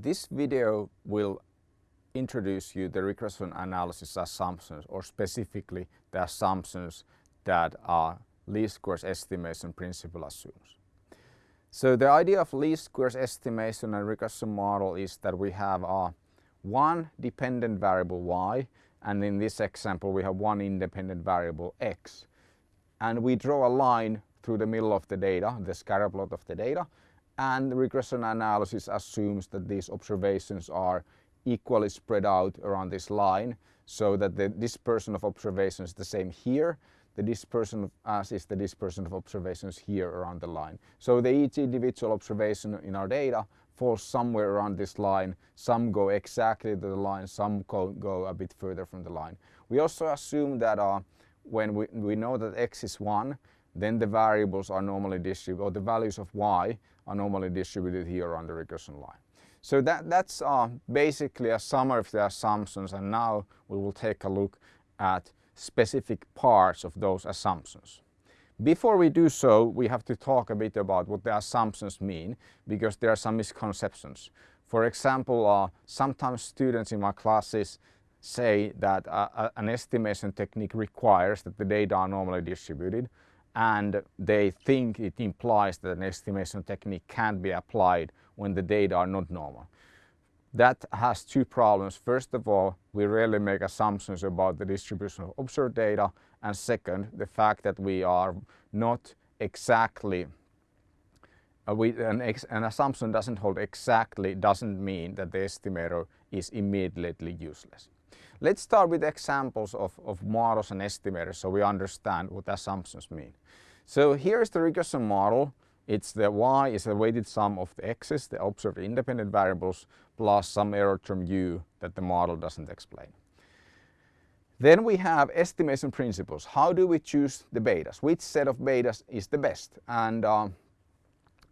This video will introduce you the regression analysis assumptions or specifically the assumptions that our least squares estimation principle assumes. So the idea of least squares estimation and regression model is that we have uh, one dependent variable y and in this example we have one independent variable x and we draw a line through the middle of the data, the scatter plot of the data and regression analysis assumes that these observations are equally spread out around this line so that the dispersion of observations is the same here the dispersion of as is the dispersion of observations here around the line. So the each individual observation in our data falls somewhere around this line. Some go exactly to the line, some go, go a bit further from the line. We also assume that uh, when we, we know that x is 1, then the variables are normally distributed, or the values of y are normally distributed here on the regression line. So that, that's uh, basically a summary of the assumptions and now we will take a look at specific parts of those assumptions. Before we do so, we have to talk a bit about what the assumptions mean because there are some misconceptions. For example, uh, sometimes students in my classes say that uh, an estimation technique requires that the data are normally distributed and they think it implies that an estimation technique can be applied when the data are not normal. That has two problems. First of all, we rarely make assumptions about the distribution of observed data and second, the fact that we are not exactly uh, we, an, ex, an, assumption doesn't hold exactly doesn't mean that the estimator is immediately useless. Let's start with examples of, of models and estimators so we understand what assumptions mean. So here's the regression model. It's the y is the weighted sum of the x's, the observed independent variables, plus some error term u that the model doesn't explain. Then we have estimation principles. How do we choose the betas? Which set of betas is the best? And uh,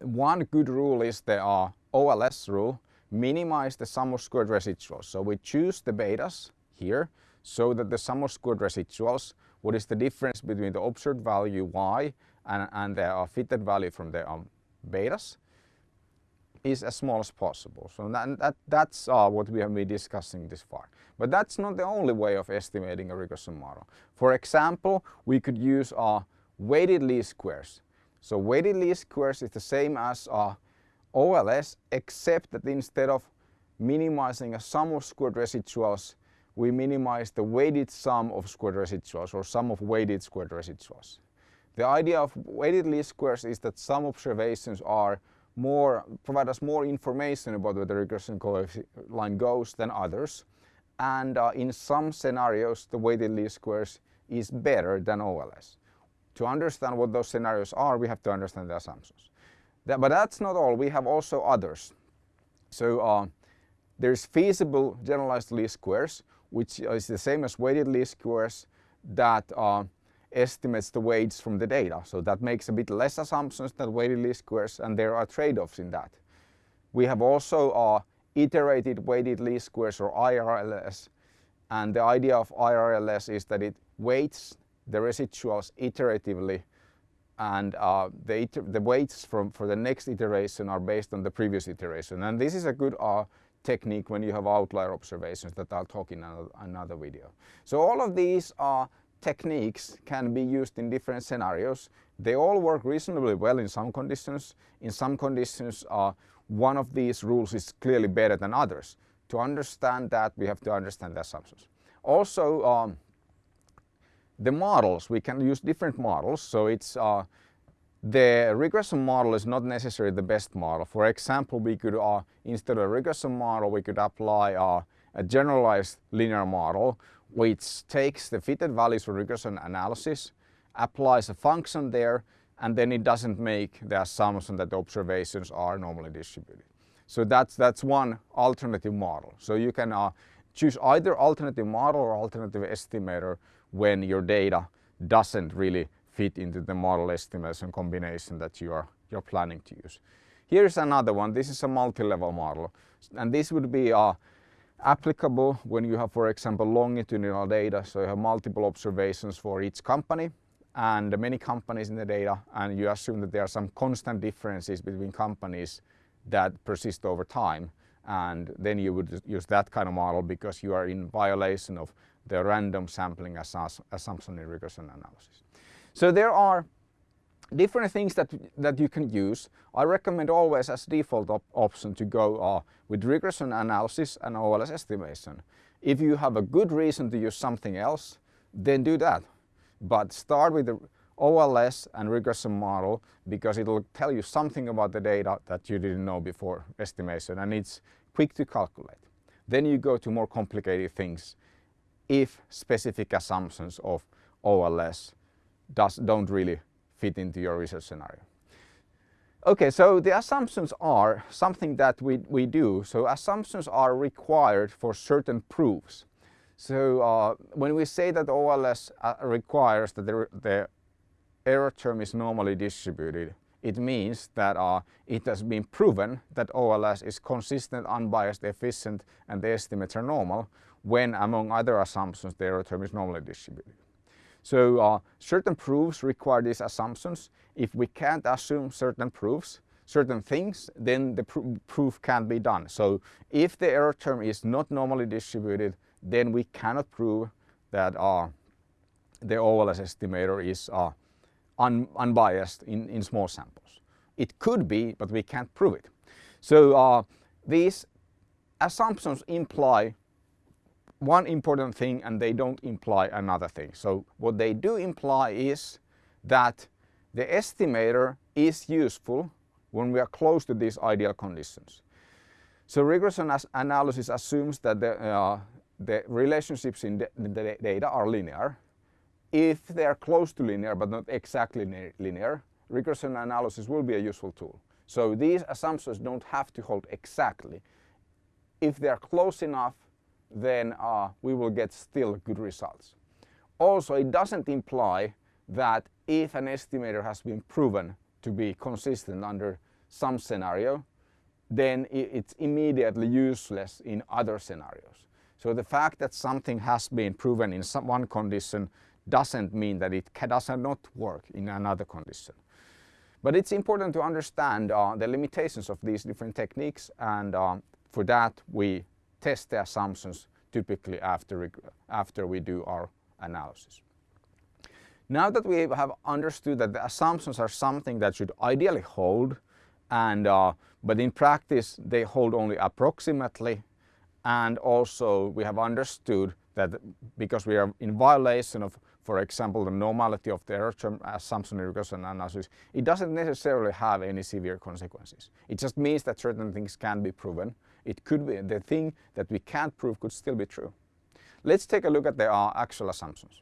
one good rule is the uh, OLS rule, minimize the sum of squared residuals. So we choose the betas here so that the sum of squared residuals, what is the difference between the observed value y and, and the uh, fitted value from the um, betas is as small as possible. So that, that, that's uh, what we have been discussing this far. But that's not the only way of estimating a regression model. For example, we could use uh, weighted least squares. So weighted least squares is the same as uh, OLS except that instead of minimizing a sum of squared residuals we minimize the weighted sum of squared residuals or sum of weighted squared residuals. The idea of weighted least squares is that some observations are more, provide us more information about where the regression line goes than others. And uh, in some scenarios, the weighted least squares is better than OLS. To understand what those scenarios are, we have to understand the assumptions. That, but that's not all, we have also others. So uh, there's feasible generalized least squares, which is the same as weighted least squares that uh, estimates the weights from the data. So that makes a bit less assumptions than weighted least squares and there are trade-offs in that. We have also uh, iterated weighted least squares or IRLS and the idea of IRLS is that it weights the residuals iteratively and uh, the, the weights from, for the next iteration are based on the previous iteration and this is a good uh, technique when you have outlier observations that I'll talk in another, video. So all of these are techniques can be used in different scenarios. They all work reasonably well in some conditions. In some conditions uh, one of these rules is clearly better than others. To understand that we have to understand the assumptions. Also um, the models, we can use different models so it's uh, the regression model is not necessarily the best model. For example, we could, uh, instead of a regression model, we could apply uh, a generalized linear model which takes the fitted values for regression analysis, applies a function there, and then it doesn't make the assumption that the observations are normally distributed. So that's, that's one alternative model. So you can uh, choose either alternative model or alternative estimator when your data doesn't really fit into the model estimation combination that you are you're planning to use. Here's another one. This is a multi-level model and this would be uh, applicable when you have for example longitudinal data so you have multiple observations for each company and many companies in the data and you assume that there are some constant differences between companies that persist over time and then you would use that kind of model because you are in violation of the random sampling assumption in regression analysis. So there are different things that, that you can use. I recommend always as default op option to go uh, with regression analysis and OLS estimation. If you have a good reason to use something else, then do that. But start with the OLS and regression model because it'll tell you something about the data that you didn't know before estimation and it's quick to calculate. Then you go to more complicated things if specific assumptions of OLS does, don't really fit into your research scenario. Okay, so the assumptions are something that we, we do. So assumptions are required for certain proofs. So uh, when we say that OLS uh, requires that the, the error term is normally distributed, it means that uh, it has been proven that OLS is consistent, unbiased, efficient and the estimates are normal when among other assumptions the error term is normally distributed. So uh, certain proofs require these assumptions. If we can't assume certain proofs, certain things, then the pr proof can't be done. So if the error term is not normally distributed, then we cannot prove that uh, the OLS estimator is uh, un unbiased in, in small samples. It could be, but we can't prove it. So uh, these assumptions imply one important thing and they don't imply another thing. So what they do imply is that the estimator is useful when we are close to these ideal conditions. So regression analysis assumes that the, uh, the relationships in the, the, data are linear. If they are close to linear but not exactly linear, regression analysis will be a useful tool. So these assumptions don't have to hold exactly. If they are close enough, then uh, we will get still good results. Also, it doesn't imply that if an estimator has been proven to be consistent under some scenario, then it's immediately useless in other scenarios. So the fact that something has been proven in some one condition doesn't mean that it does not work in another condition. But it's important to understand uh, the limitations of these different techniques and uh, for that we test the assumptions typically after, after we do our analysis. Now that we have understood that the assumptions are something that should ideally hold, and uh, but in practice they hold only approximately, and also we have understood that because we are in violation of, for example, the normality of the error term assumption in regression analysis, it doesn't necessarily have any severe consequences. It just means that certain things can be proven it could be the thing that we can't prove could still be true. Let's take a look at the uh, actual assumptions.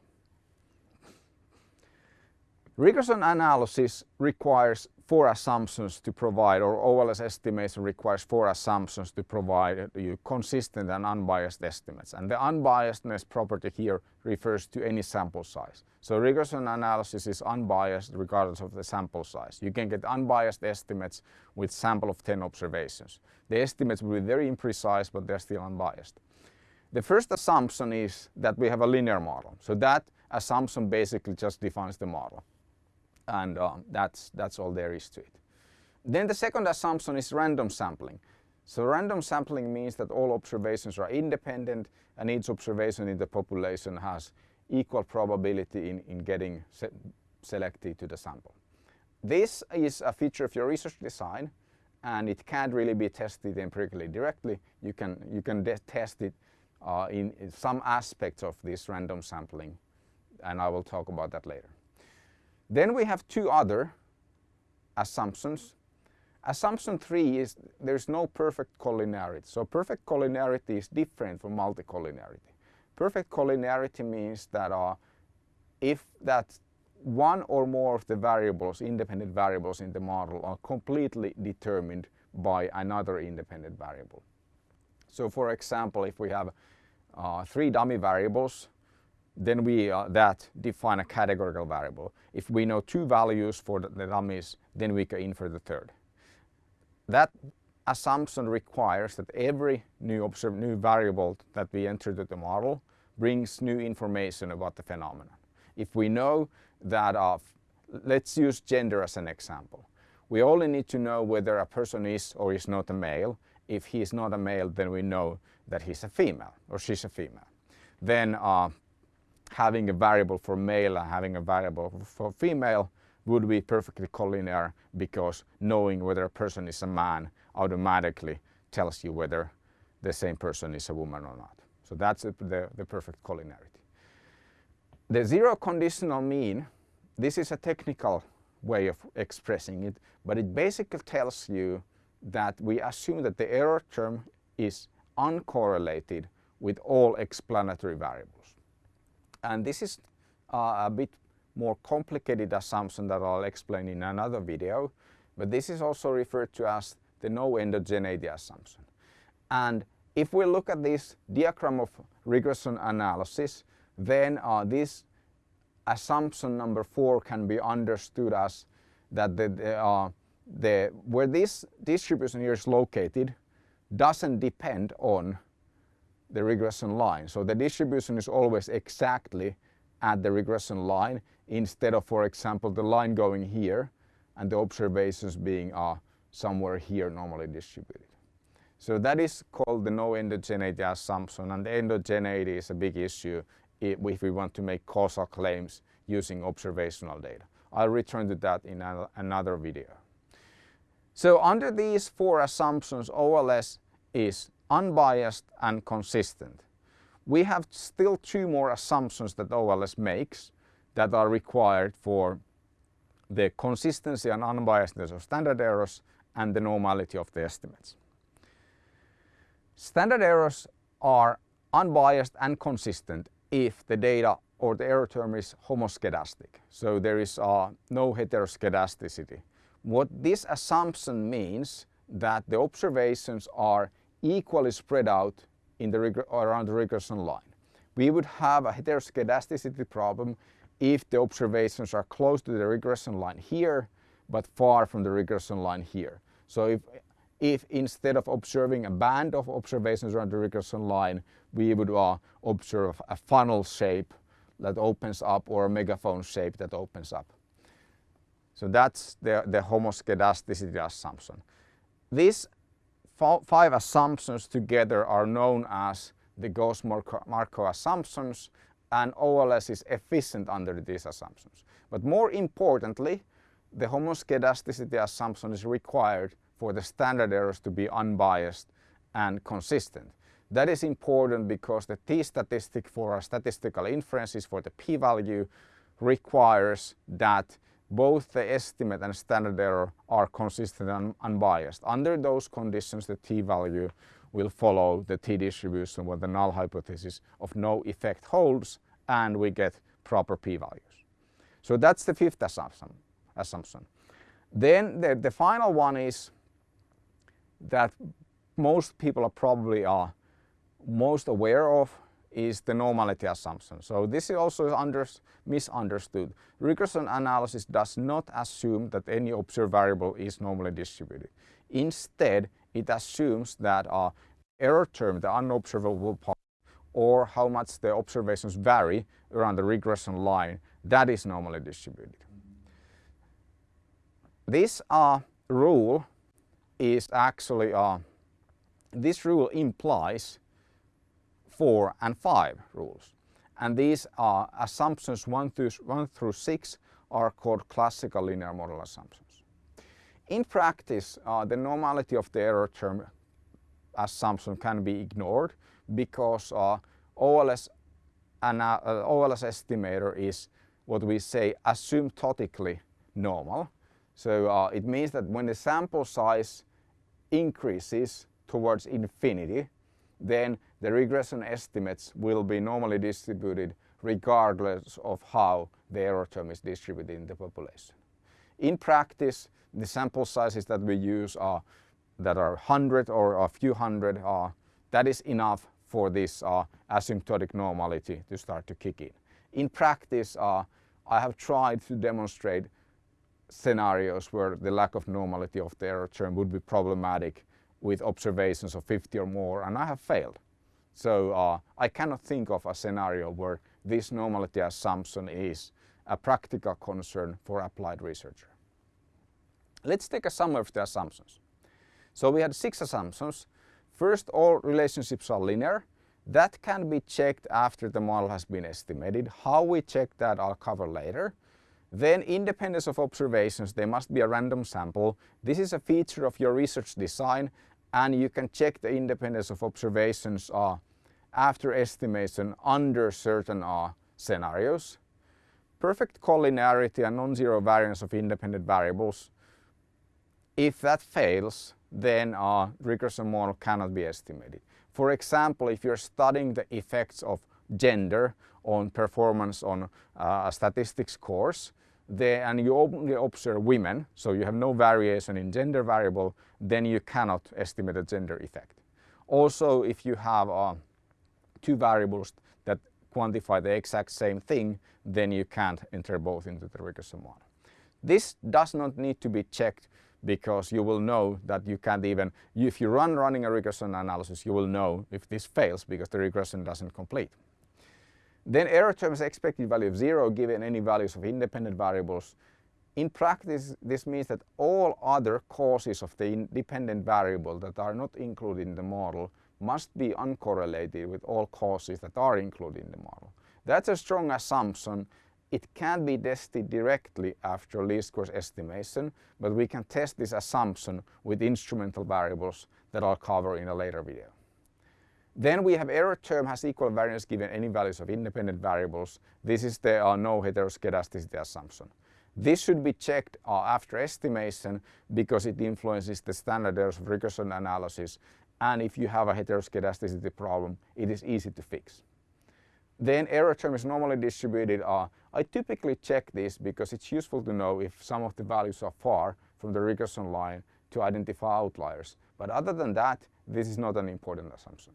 Regression analysis requires four assumptions to provide, or OLS estimation requires four assumptions to provide you consistent and unbiased estimates. And the unbiasedness property here refers to any sample size. So regression analysis is unbiased regardless of the sample size. You can get unbiased estimates with sample of 10 observations. The estimates will be very imprecise, but they're still unbiased. The first assumption is that we have a linear model. So that assumption basically just defines the model and um, that's, that's all there is to it. Then the second assumption is random sampling. So random sampling means that all observations are independent and each observation in the population has equal probability in, in getting se selected to the sample. This is a feature of your research design and it can't really be tested empirically directly. You can, you can test it uh, in, in some aspects of this random sampling and I will talk about that later. Then we have two other assumptions. Assumption three is there's no perfect collinearity. So perfect collinearity is different from multicollinearity. Perfect collinearity means that uh, if that one or more of the variables, independent variables in the model are completely determined by another independent variable. So for example, if we have uh, three dummy variables then we uh, that define a categorical variable. If we know two values for the, the dummies, then we can infer the third. That assumption requires that every new, new variable that we enter to the model brings new information about the phenomenon. If we know that, uh, let's use gender as an example. We only need to know whether a person is or is not a male if he is not a male, then we know that he's a female or she's a female. Then uh, having a variable for male and having a variable for female would be perfectly collinear because knowing whether a person is a man automatically tells you whether the same person is a woman or not. So that's the, the perfect collinearity. The zero conditional mean, this is a technical way of expressing it, but it basically tells you that we assume that the error term is uncorrelated with all explanatory variables. And this is uh, a bit more complicated assumption that I'll explain in another video, but this is also referred to as the no endogeneity assumption. And if we look at this diagram of regression analysis, then uh, this assumption number four can be understood as that the, the, uh, the, where this distribution here is located doesn't depend on the regression line. So the distribution is always exactly at the regression line instead of, for example, the line going here and the observations being uh, somewhere here normally distributed. So that is called the no endogeneity assumption and the endogeneity is a big issue if we want to make causal claims using observational data. I'll return to that in another video. So under these four assumptions, OLS is unbiased and consistent. We have still two more assumptions that OLS makes that are required for the consistency and unbiasedness of standard errors and the normality of the estimates. Standard errors are unbiased and consistent if the data or the error term is homoscedastic. So there is uh, no heteroscedasticity. What this assumption means that the observations are equally spread out in the around the regression line. We would have a heteroscedasticity problem if the observations are close to the regression line here but far from the regression line here. So if, if instead of observing a band of observations around the regression line, we would uh, observe a funnel shape that opens up or a megaphone shape that opens up. So that's the, the homoscedasticity assumption. These five assumptions together are known as the Gauss-Markov assumptions and OLS is efficient under these assumptions. But more importantly, the homoscedasticity assumption is required for the standard errors to be unbiased and consistent. That is important because the t-statistic for our statistical inferences for the p-value requires that both the estimate and standard error are consistent and unbiased. Under those conditions the t-value will follow the t-distribution where the null hypothesis of no effect holds and we get proper p-values. So that's the fifth assumption. assumption. Then the, the final one is that most people are probably are most aware of is the normality assumption. So this is also under, misunderstood. Regression analysis does not assume that any observed variable is normally distributed. Instead, it assumes that our error term, the unobservable part, or how much the observations vary around the regression line, that is normally distributed. This uh, rule is actually, uh, this rule implies 4 and 5 rules. And these are assumptions 1 through, 1 through 6 are called classical linear model assumptions. In practice, uh, the normality of the error term assumption can be ignored because uh, OLS, an, uh, OLS estimator is what we say asymptotically normal. So uh, it means that when the sample size increases towards infinity, then the regression estimates will be normally distributed regardless of how the error term is distributed in the population. In practice, the sample sizes that we use are that are 100 or a few hundred, that is enough for this uh, asymptotic normality to start to kick in. In practice, uh, I have tried to demonstrate scenarios where the lack of normality of the error term would be problematic with observations of 50 or more and I have failed. So uh, I cannot think of a scenario where this normality assumption is a practical concern for applied researcher. Let's take a summary of the assumptions. So we had six assumptions First, all relationships are linear. That can be checked after the model has been estimated. How we check that I'll cover later. Then independence of observations, there must be a random sample. This is a feature of your research design and you can check the independence of observations uh, after estimation under certain uh, scenarios. Perfect collinearity and non-zero variance of independent variables. If that fails, then a regression model cannot be estimated. For example, if you're studying the effects of gender on performance on uh, a statistics course, and you only observe women, so you have no variation in gender variable, then you cannot estimate a gender effect. Also, if you have uh, two variables that quantify the exact same thing, then you can't enter both into the regression model. This does not need to be checked because you will know that you can't even, if you run running a regression analysis, you will know if this fails because the regression doesn't complete. Then error terms expected value of zero given any values of independent variables. In practice, this means that all other causes of the independent variable that are not included in the model must be uncorrelated with all causes that are included in the model. That's a strong assumption. It can be tested directly after least squares estimation, but we can test this assumption with instrumental variables that I'll cover in a later video. Then we have error term has equal variance given any values of independent variables. This is the uh, no heteroscedasticity assumption. This should be checked uh, after estimation because it influences the standard errors of regression analysis and if you have a heteroscedasticity problem it is easy to fix. Then error term is normally distributed. Uh, I typically check this because it's useful to know if some of the values are far from the regression line to identify outliers. But other than that, this is not an important assumption.